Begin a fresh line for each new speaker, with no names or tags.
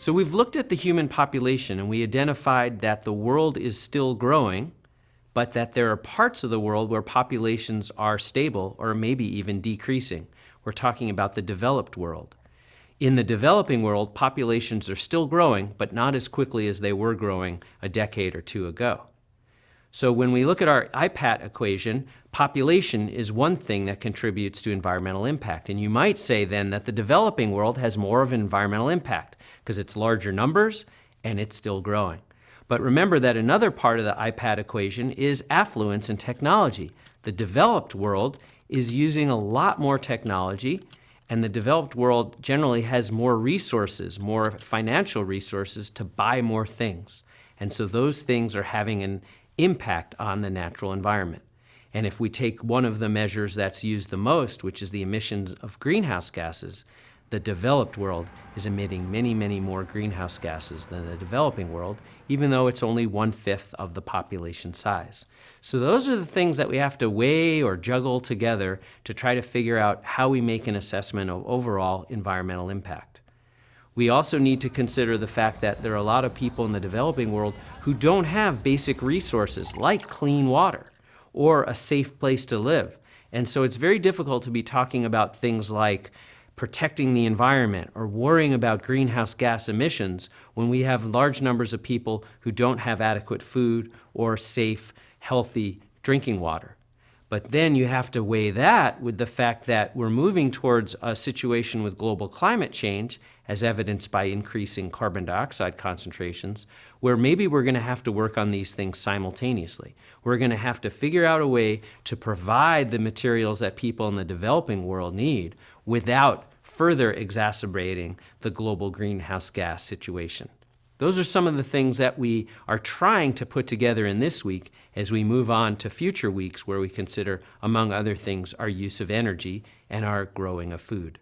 So we've looked at the human population and we identified that the world is still growing, but that there are parts of the world where populations are stable or maybe even decreasing. We're talking about the developed world. In the developing world, populations are still growing, but not as quickly as they were growing a decade or two ago. So when we look at our IPAT equation, population is one thing that contributes to environmental impact. And you might say then that the developing world has more of an environmental impact because it's larger numbers and it's still growing. But remember that another part of the IPAT equation is affluence and technology. The developed world is using a lot more technology and the developed world generally has more resources, more financial resources to buy more things. And so those things are having an impact on the natural environment. And if we take one of the measures that's used the most, which is the emissions of greenhouse gases, the developed world is emitting many, many more greenhouse gases than the developing world, even though it's only one-fifth of the population size. So those are the things that we have to weigh or juggle together to try to figure out how we make an assessment of overall environmental impact. We also need to consider the fact that there are a lot of people in the developing world who don't have basic resources like clean water or a safe place to live. And so it's very difficult to be talking about things like protecting the environment or worrying about greenhouse gas emissions when we have large numbers of people who don't have adequate food or safe, healthy drinking water. But then you have to weigh that with the fact that we're moving towards a situation with global climate change, as evidenced by increasing carbon dioxide concentrations, where maybe we're going to have to work on these things simultaneously. We're going to have to figure out a way to provide the materials that people in the developing world need without further exacerbating the global greenhouse gas situation. Those are some of the things that we are trying to put together in this week as we move on to future weeks where we consider, among other things, our use of energy and our growing of food.